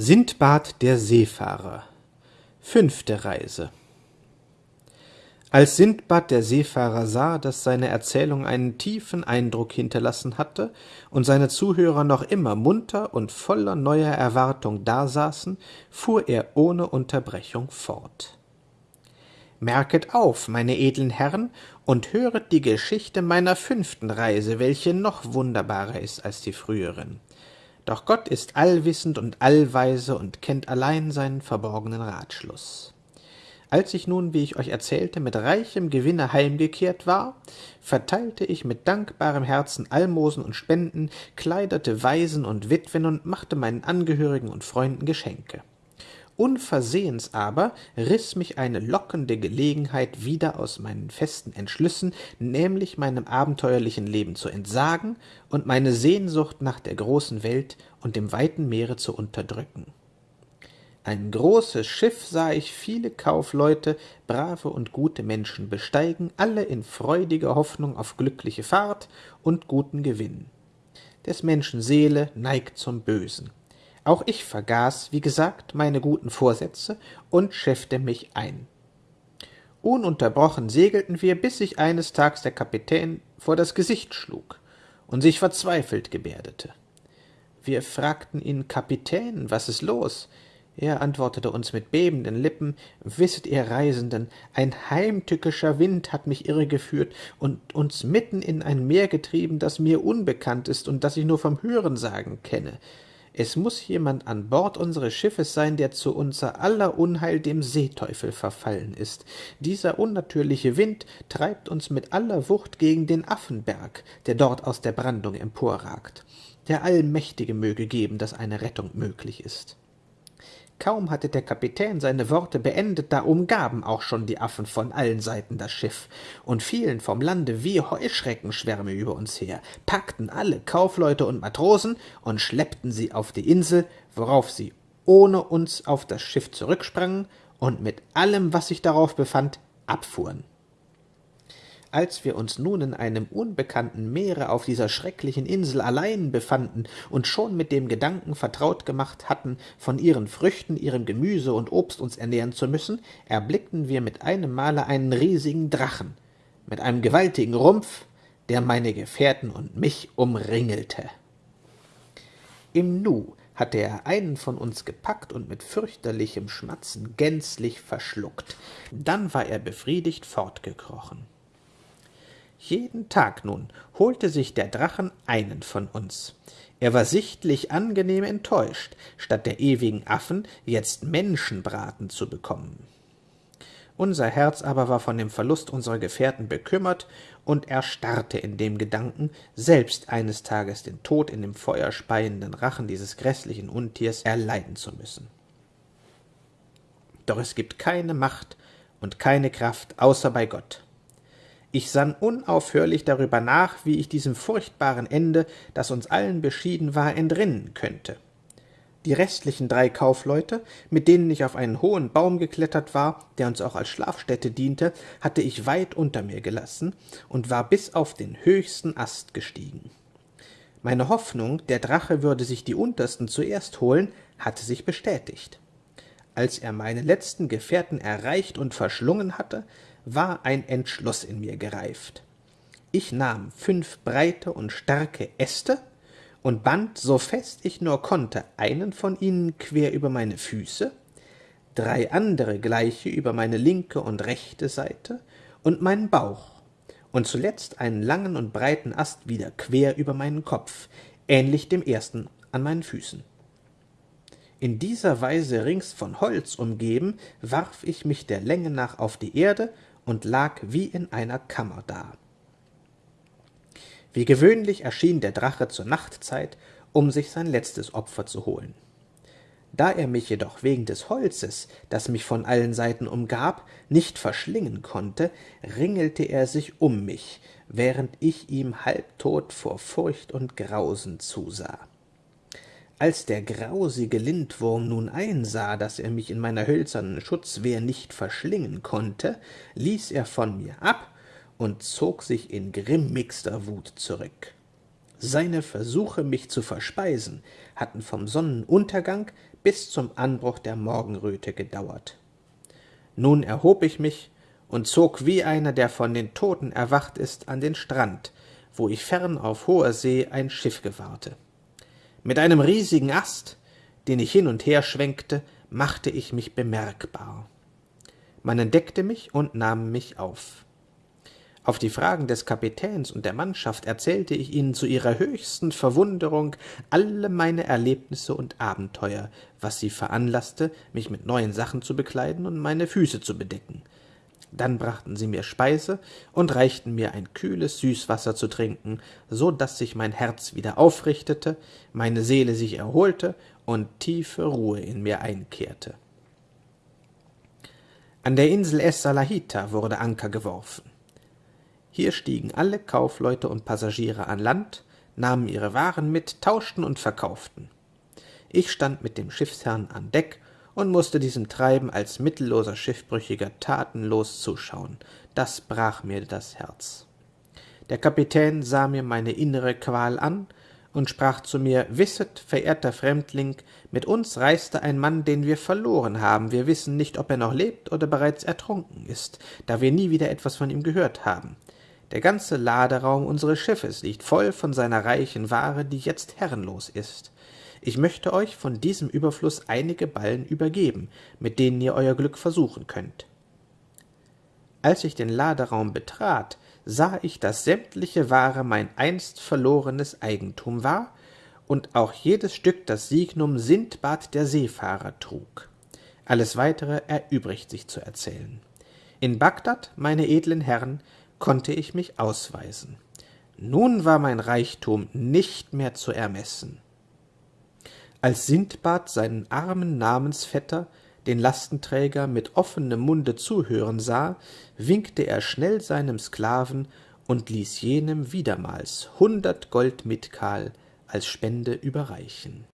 Sindbad der Seefahrer Fünfte Reise Als Sindbad der Seefahrer sah, dass seine Erzählung einen tiefen Eindruck hinterlassen hatte und seine Zuhörer noch immer munter und voller neuer Erwartung dasaßen, fuhr er ohne Unterbrechung fort. Merket auf, meine edlen Herren, und höret die Geschichte meiner fünften Reise, welche noch wunderbarer ist als die früheren. Doch Gott ist allwissend und allweise und kennt allein seinen verborgenen Ratschluss. Als ich nun, wie ich euch erzählte, mit reichem Gewinne heimgekehrt war, verteilte ich mit dankbarem Herzen Almosen und Spenden, kleiderte Waisen und Witwen und machte meinen Angehörigen und Freunden Geschenke. Unversehens aber riß mich eine lockende Gelegenheit wieder aus meinen festen Entschlüssen, nämlich meinem abenteuerlichen Leben zu entsagen und meine Sehnsucht nach der großen Welt und dem weiten Meere zu unterdrücken. Ein großes Schiff sah ich viele Kaufleute, brave und gute Menschen besteigen, alle in freudiger Hoffnung auf glückliche Fahrt und guten Gewinn. Des Menschen Seele neigt zum Bösen. Auch ich vergaß, wie gesagt, meine guten Vorsätze und schäffte mich ein. Ununterbrochen segelten wir, bis sich eines Tags der Kapitän vor das Gesicht schlug und sich verzweifelt gebärdete. Wir fragten ihn, Kapitän, was ist los? Er antwortete uns mit bebenden Lippen, Wisset ihr Reisenden, ein heimtückischer Wind hat mich irregeführt und uns mitten in ein Meer getrieben, das mir unbekannt ist und das ich nur vom Hörensagen kenne. Es muss jemand an Bord unseres Schiffes sein, der zu unser aller Unheil dem Seeteufel verfallen ist. Dieser unnatürliche Wind treibt uns mit aller Wucht gegen den Affenberg, der dort aus der Brandung emporragt. Der Allmächtige möge geben, dass eine Rettung möglich ist. Kaum hatte der Kapitän seine Worte beendet, da umgaben auch schon die Affen von allen Seiten das Schiff und fielen vom Lande wie Heuschreckenschwärme über uns her, packten alle Kaufleute und Matrosen und schleppten sie auf die Insel, worauf sie ohne uns auf das Schiff zurücksprangen und mit allem, was sich darauf befand, abfuhren. Als wir uns nun in einem unbekannten Meere auf dieser schrecklichen Insel allein befanden und schon mit dem Gedanken vertraut gemacht hatten, von ihren Früchten, ihrem Gemüse und Obst uns ernähren zu müssen, erblickten wir mit einem Male einen riesigen Drachen mit einem gewaltigen Rumpf, der meine Gefährten und mich umringelte. Im Nu hatte er einen von uns gepackt und mit fürchterlichem Schmatzen gänzlich verschluckt. Dann war er befriedigt fortgekrochen. Jeden Tag nun holte sich der Drachen einen von uns. Er war sichtlich angenehm enttäuscht, statt der ewigen Affen jetzt Menschenbraten zu bekommen. Unser Herz aber war von dem Verlust unserer Gefährten bekümmert und erstarrte in dem Gedanken, selbst eines Tages den Tod in dem feuerspeienden Rachen dieses gräßlichen Untiers erleiden zu müssen. Doch es gibt keine Macht und keine Kraft außer bei Gott. Ich sann unaufhörlich darüber nach, wie ich diesem furchtbaren Ende, das uns allen beschieden war, entrinnen könnte. Die restlichen drei Kaufleute, mit denen ich auf einen hohen Baum geklettert war, der uns auch als Schlafstätte diente, hatte ich weit unter mir gelassen und war bis auf den höchsten Ast gestiegen. Meine Hoffnung, der Drache würde sich die untersten zuerst holen, hatte sich bestätigt. Als er meine letzten Gefährten erreicht und verschlungen hatte, war ein Entschluss in mir gereift. Ich nahm fünf breite und starke Äste und band, so fest ich nur konnte, einen von ihnen quer über meine Füße, drei andere gleiche über meine linke und rechte Seite und meinen Bauch, und zuletzt einen langen und breiten Ast wieder quer über meinen Kopf, ähnlich dem ersten an meinen Füßen. In dieser Weise rings von Holz umgeben, warf ich mich der Länge nach auf die Erde und lag wie in einer Kammer da. Wie gewöhnlich erschien der Drache zur Nachtzeit, um sich sein letztes Opfer zu holen. Da er mich jedoch wegen des Holzes, das mich von allen Seiten umgab, nicht verschlingen konnte, ringelte er sich um mich, während ich ihm halbtot vor Furcht und Grausen zusah. Als der grausige Lindwurm nun einsah, dass er mich in meiner hölzernen Schutzwehr nicht verschlingen konnte, ließ er von mir ab und zog sich in grimmigster Wut zurück. Seine Versuche, mich zu verspeisen, hatten vom Sonnenuntergang bis zum Anbruch der Morgenröte gedauert. Nun erhob ich mich und zog wie einer, der von den Toten erwacht ist, an den Strand, wo ich fern auf hoher See ein Schiff gewahrte. Mit einem riesigen Ast, den ich hin und her schwenkte, machte ich mich bemerkbar. Man entdeckte mich und nahm mich auf. Auf die Fragen des Kapitäns und der Mannschaft erzählte ich ihnen zu ihrer höchsten Verwunderung alle meine Erlebnisse und Abenteuer, was sie veranlaßte, mich mit neuen Sachen zu bekleiden und meine Füße zu bedecken. Dann brachten sie mir Speise und reichten mir ein kühles Süßwasser zu trinken, so dass sich mein Herz wieder aufrichtete, meine Seele sich erholte und tiefe Ruhe in mir einkehrte. An der Insel Es Salahita wurde Anker geworfen. Hier stiegen alle Kaufleute und Passagiere an Land, nahmen ihre Waren mit, tauschten und verkauften. Ich stand mit dem Schiffsherrn an Deck und musste diesem Treiben als mittelloser Schiffbrüchiger tatenlos zuschauen. Das brach mir das Herz. Der Kapitän sah mir meine innere Qual an und sprach zu mir Wisset, verehrter Fremdling, mit uns reiste ein Mann, den wir verloren haben. Wir wissen nicht, ob er noch lebt oder bereits ertrunken ist, da wir nie wieder etwas von ihm gehört haben. Der ganze Laderaum unseres Schiffes liegt voll von seiner reichen Ware, die jetzt herrenlos ist. Ich möchte euch von diesem Überfluß einige Ballen übergeben, mit denen ihr euer Glück versuchen könnt. Als ich den Laderaum betrat, sah ich, dass sämtliche Ware mein einst verlorenes Eigentum war und auch jedes Stück das Signum Sindbad der Seefahrer trug. Alles weitere erübrigt sich zu erzählen. In Bagdad, meine edlen Herren, konnte ich mich ausweisen. Nun war mein Reichtum nicht mehr zu ermessen. Als Sindbad seinen armen Namensvetter, den Lastenträger, mit offenem Munde zuhören sah, winkte er schnell seinem Sklaven und ließ jenem wiedermals hundert Gold Mitkal als Spende überreichen.